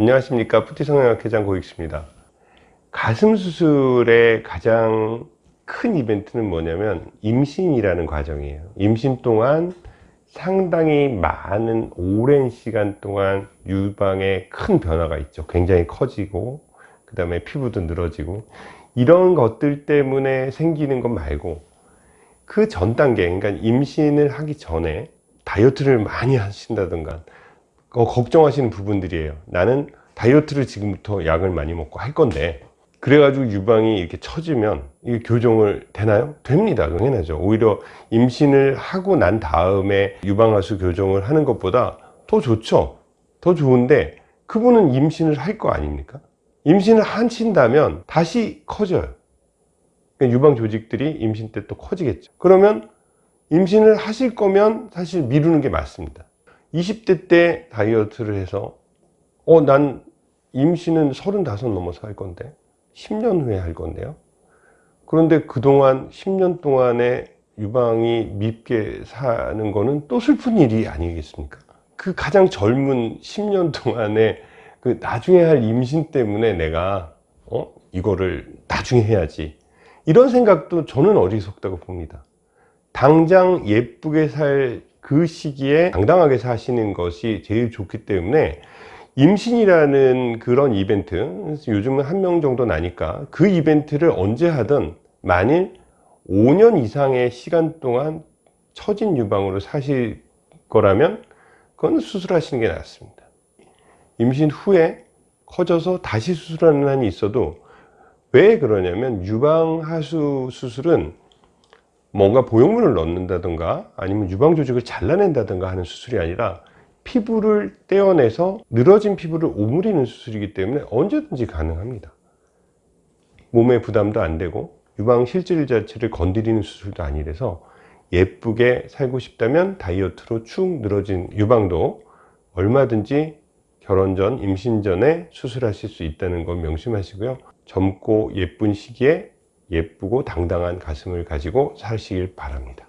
안녕하십니까. 푸티성형학회장 고익수입니다. 가슴 수술의 가장 큰 이벤트는 뭐냐면 임신이라는 과정이에요. 임신 동안 상당히 많은 오랜 시간 동안 유방에 큰 변화가 있죠. 굉장히 커지고 그 다음에 피부도 늘어지고 이런 것들 때문에 생기는 것 말고 그 전 단계 그러니까 임신을 하기 전에 다이어트를 많이 하신다든가 어, 걱정하시는 부분들이에요. 나는 다이어트를 지금부터 약을 많이 먹고 할 건데 그래가지고 유방이 이렇게 처지면 이게 교정을 되나요? 됩니다. 당연하죠. 오히려 임신을 하고 난 다음에 유방하수 교정을 하는 것보다 더 좋죠. 더 좋은데 그분은 임신을 할 거 아닙니까? 임신을 하신다면 다시 커져요. 그러니까 유방 조직들이 임신 때 또 커지겠죠. 그러면 임신을 하실 거면 사실 미루는 게 맞습니다 20대 때 다이어트를 해서 어 난 임신은 35 넘어서 할 건데 10년 후에 할 건데요. 그런데 그동안 10년 동안에 유방이 밉게 사는 거는 또 슬픈 일이 아니겠습니까? 그 가장 젊은 10년 동안에 그 나중에 할 임신 때문에 내가 어 이거를 나중에 해야지. 이런 생각도 저는 어리석다고 봅니다. 당장 예쁘게 살 그 시기에 당당하게 사시는 것이 제일 좋기 때문에 임신이라는 그런 이벤트 요즘은 한 명 정도 나니까 그 이벤트를 언제 하든 만일 5년 이상의 시간 동안 처진 유방으로 사실 거라면 그건 수술하시는 게 낫습니다. 임신 후에 커져서 다시 수술하는 한이 있어도 왜 그러냐면 유방하수 수술은 뭔가 보형물을 넣는다든가 아니면 유방 조직을 잘라낸다든가 하는 수술이 아니라 피부를 떼어내서 늘어진 피부를 오므리는 수술이기 때문에 언제든지 가능합니다. 몸에 부담도 안 되고 유방 실질 자체를 건드리는 수술도 아니라서 예쁘게 살고 싶다면 다이어트로 축 늘어진 유방도 얼마든지 결혼 전, 임신 전에 수술하실 수 있다는 걸 명심하시고요. 젊고 예쁜 시기에 예쁘고 당당한 가슴을 가지고 사시길 바랍니다